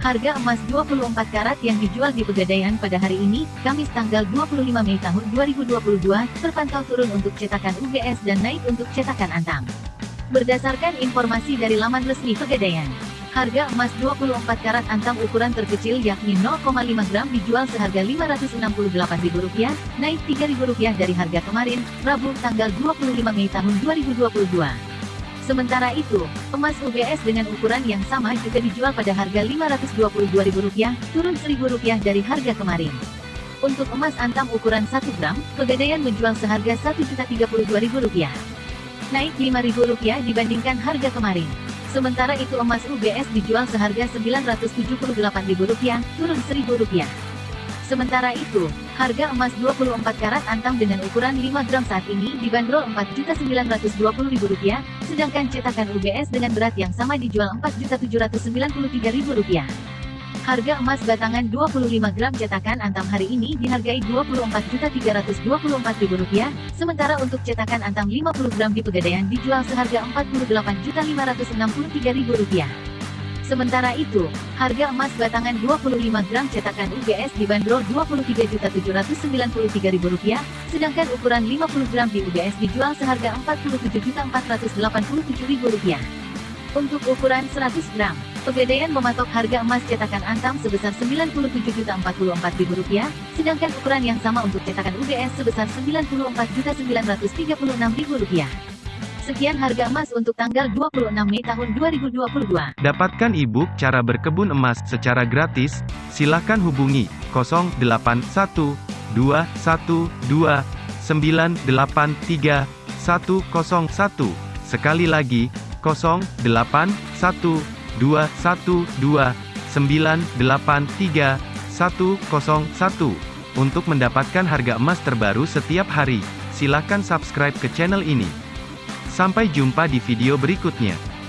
Harga emas 24 karat yang dijual di Pegadaian pada hari ini, Kamis tanggal 25 Mei tahun 2022, terpantau turun untuk cetakan UGS dan naik untuk cetakan Antam. Berdasarkan informasi dari laman resmi Pegadaian, harga emas 24 karat Antam ukuran terkecil yakni 0,5 gram dijual seharga Rp568.000, naik Rp3.000 dari harga kemarin, Rabu tanggal 25 Mei tahun 2022. Sementara itu, emas UGS dengan ukuran yang sama juga dijual pada harga Rp522.000, turun Rp1.000 dari harga kemarin. Untuk emas antam ukuran 1 gram, Pegadaian menjual seharga Rp1.032.000. Naik Rp5.000 dibandingkan harga kemarin. Sementara itu emas UGS dijual seharga Rp978.000, turun Rp1.000. Sementara itu, harga emas 24 karat antam dengan ukuran 5 gram saat ini dibanderol Rp4.920.000, sedangkan cetakan UBS dengan berat yang sama dijual Rp4.793.000. Harga emas batangan 25 gram cetakan antam hari ini dihargai Rp24.324.000, sementara untuk cetakan antam 50 gram di Pegadaian dijual seharga Rp48.563.000. Sementara itu, harga emas batangan 25 gram cetakan UGS dibanderol Rp23.793.000, sedangkan ukuran 50 gram di UGS dijual seharga Rp47.487.000. Untuk ukuran 100 gram, Pegadaian mematok harga emas cetakan Antam sebesar Rp97.044.000, sedangkan ukuran yang sama untuk cetakan UGS sebesar Rp94.936.000. Sekian harga emas untuk tanggal 26 Mei tahun 2022. Dapatkan e-book cara berkebun emas secara gratis, silakan hubungi 081212983101. Sekali lagi, 081212983101. Untuk mendapatkan harga emas terbaru setiap hari, silakan subscribe ke channel ini. Sampai jumpa di video berikutnya.